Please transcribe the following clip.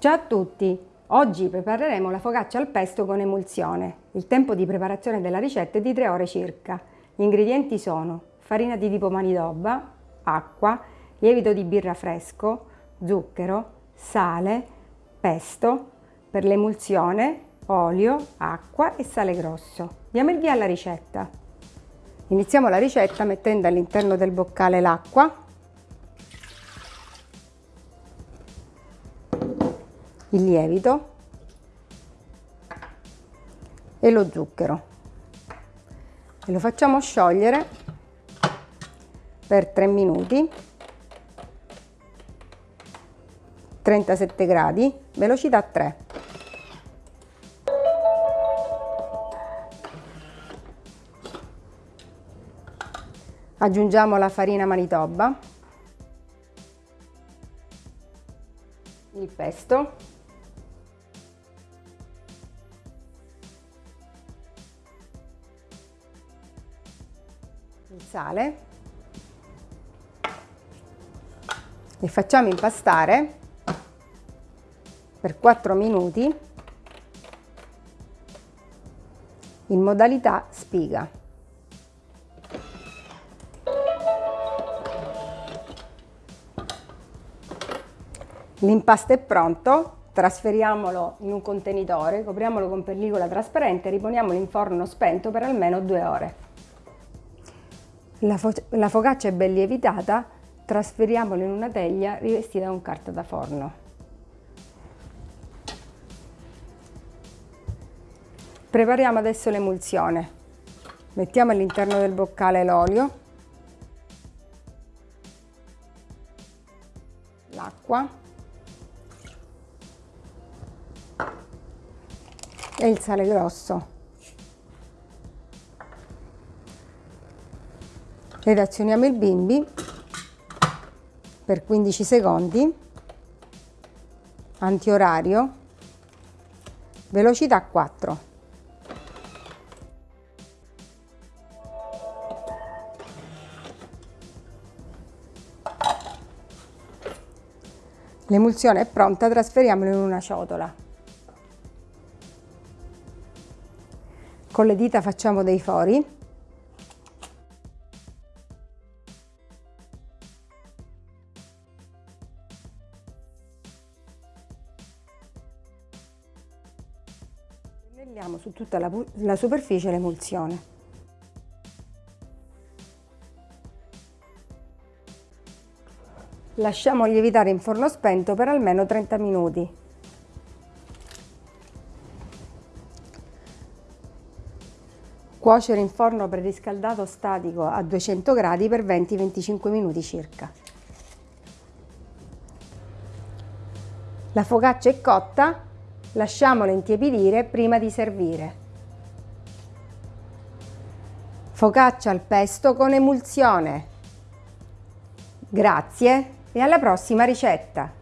Ciao a tutti! Oggi prepareremo la focaccia al pesto con emulsione. Il tempo di preparazione della ricetta è di 3 ore circa. Gli ingredienti sono farina di tipo manidobba, acqua, lievito di birra fresco, zucchero, sale, pesto, per l'emulsione olio, acqua e sale grosso. Diamo il via alla ricetta. Iniziamo la ricetta mettendo all'interno del boccale l'acqua il lievito e lo zucchero. E lo facciamo sciogliere per 3 minuti. 37 gradi velocità 3 aggiungiamo la farina manitoba il pesto il sale e facciamo impastare per 4 minuti in modalità spiga. L'impasto è pronto, trasferiamolo in un contenitore, copriamolo con pellicola trasparente e riponiamolo in forno spento per almeno due ore. La, fo la focaccia è ben lievitata, trasferiamola in una teglia rivestita con carta da forno. Prepariamo adesso l'emulsione. Mettiamo all'interno del boccale l'olio, l'acqua e il sale grosso. Redazioniamo il bimbi per 15 secondi. Antiorario. Velocità 4 L'emulsione è pronta, trasferiamola in una ciotola. Con le dita facciamo dei fori Pennelliamo su tutta la, la superficie l'emulsione. Lasciamo lievitare in forno spento per almeno 30 minuti. Cuocere in forno preriscaldato statico a 200 gradi per 20-25 minuti circa. La focaccia è cotta, Lasciamolo intiepidire prima di servire. Focaccia al pesto con emulsione. Grazie e alla prossima ricetta!